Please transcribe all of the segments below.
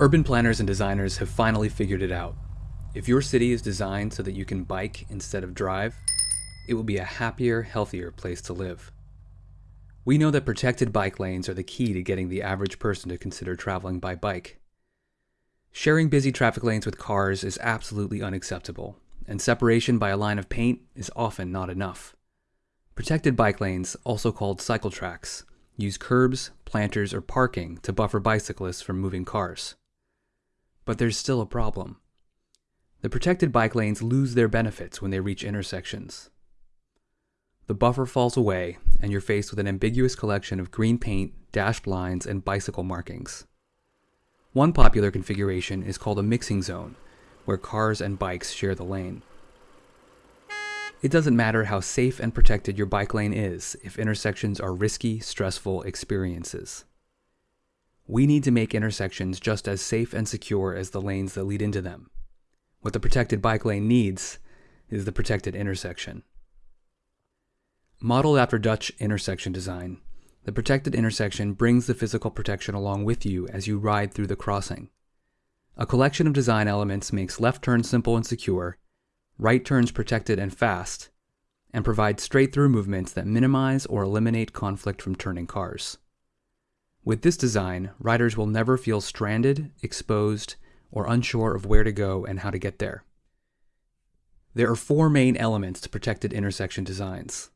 Urban planners and designers have finally figured it out. If your city is designed so that you can bike instead of drive, it will be a happier, healthier place to live. We know that protected bike lanes are the key to getting the average person to consider traveling by bike. Sharing busy traffic lanes with cars is absolutely unacceptable, and separation by a line of paint is often not enough. Protected bike lanes, also called cycle tracks, use curbs, planters, or parking to buffer bicyclists from moving cars. But there's still a problem. The protected bike lanes lose their benefits when they reach intersections. The buffer falls away, and you're faced with an ambiguous collection of green paint, dashed lines, and bicycle markings. One popular configuration is called a mixing zone, where cars and bikes share the lane. It doesn't matter how safe and protected your bike lane is if intersections are risky, stressful experiences. We need to make intersections just as safe and secure as the lanes that lead into them. What the protected bike lane needs is the protected intersection. Modeled after Dutch intersection design, the protected intersection brings the physical protection along with you as you ride through the crossing. A collection of design elements makes left turns simple and secure, right turns protected and fast, and provides straight through movements that minimize or eliminate conflict from turning cars. With this design, riders will never feel stranded, exposed, or unsure of where to go and how to get there. There are four main elements to protected intersection designs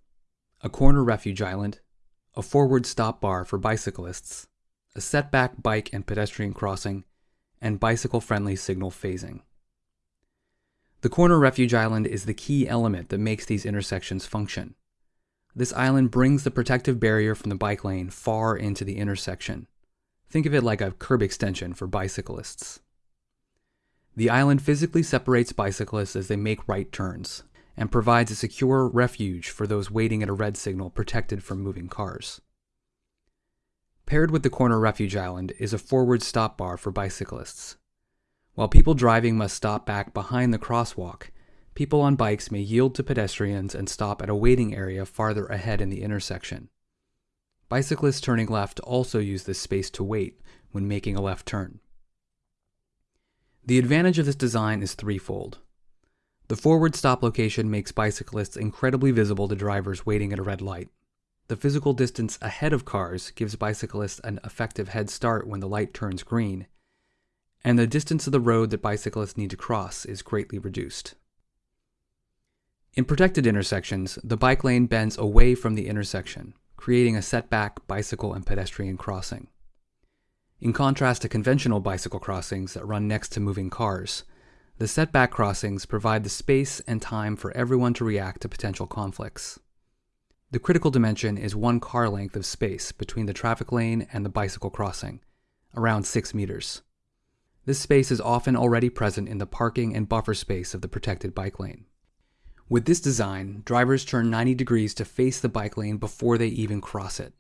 a corner refuge island, a forward stop bar for bicyclists, a setback bike and pedestrian crossing, and bicycle friendly signal phasing. The corner refuge island is the key element that makes these intersections function. This island brings the protective barrier from the bike lane far into the intersection. Think of it like a curb extension for bicyclists. The island physically separates bicyclists as they make right turns and provides a secure refuge for those waiting at a red signal protected from moving cars. Paired with the corner refuge island is a forward stop bar for bicyclists. While people driving must stop back behind the crosswalk, people on bikes may yield to pedestrians and stop at a waiting area farther ahead in the intersection. Bicyclists turning left also use this space to wait when making a left turn. The advantage of this design is threefold. The forward stop location makes bicyclists incredibly visible to drivers waiting at a red light. The physical distance ahead of cars gives bicyclists an effective head start when the light turns green, and the distance of the road that bicyclists need to cross is greatly reduced. In protected intersections, the bike lane bends away from the intersection, creating a setback bicycle and pedestrian crossing. In contrast to conventional bicycle crossings that run next to moving cars, the setback crossings provide the space and time for everyone to react to potential conflicts. The critical dimension is one car length of space between the traffic lane and the bicycle crossing, around 6 meters. This space is often already present in the parking and buffer space of the protected bike lane. With this design, drivers turn 90 degrees to face the bike lane before they even cross it,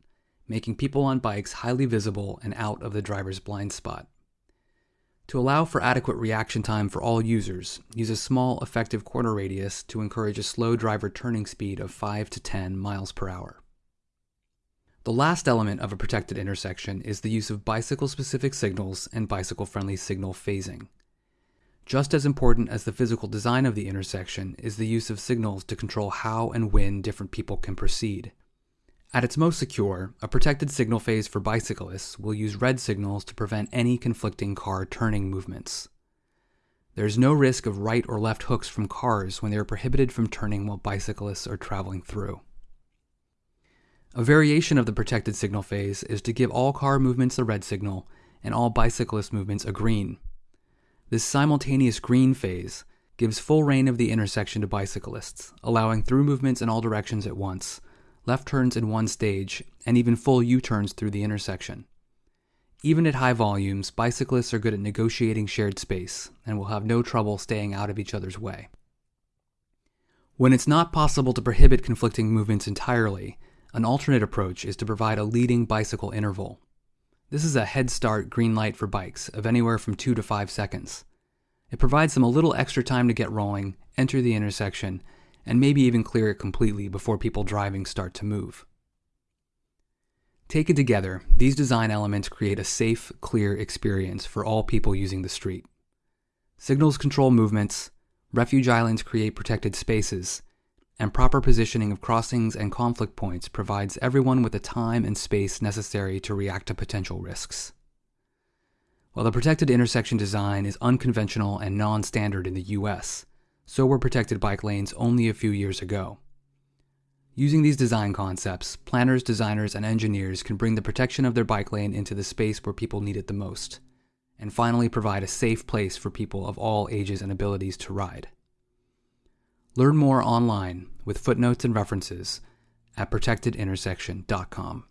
making people on bikes highly visible and out of the driver's blind spot. To allow for adequate reaction time for all users, use a small effective corner radius to encourage a slow driver turning speed of 5 to 10 miles per hour. The last element of a protected intersection is the use of bicycle specific signals and bicycle friendly signal phasing. Just as important as the physical design of the intersection is the use of signals to control how and when different people can proceed. At its most secure, a protected signal phase for bicyclists will use red signals to prevent any conflicting car turning movements. There is no risk of right or left hooks from cars when they are prohibited from turning while bicyclists are traveling through. A variation of the protected signal phase is to give all car movements a red signal and all bicyclist movements a green. This simultaneous green phase gives full reign of the intersection to bicyclists, allowing through movements in all directions at once, left turns in one stage, and even full U turns through the intersection. Even at high volumes, bicyclists are good at negotiating shared space and will have no trouble staying out of each other's way. When it's not possible to prohibit conflicting movements entirely, an alternate approach is to provide a leading bicycle interval. This is a head start green light for bikes of anywhere from 2 to 5 seconds. It provides them a little extra time to get rolling, enter the intersection, and maybe even clear it completely before people driving start to move. Taken together, these design elements create a safe, clear experience for all people using the street. Signals control movements, refuge islands create protected spaces, and proper positioning of crossings and conflict points provides everyone with the time and space necessary to react to potential risks. While the protected intersection design is unconventional and non standard in the US, so were protected bike lanes only a few years ago. Using these design concepts, planners, designers, and engineers can bring the protection of their bike lane into the space where people need it the most, and finally provide a safe place for people of all ages and abilities to ride. Learn more online with footnotes and references at protectedintersection.com.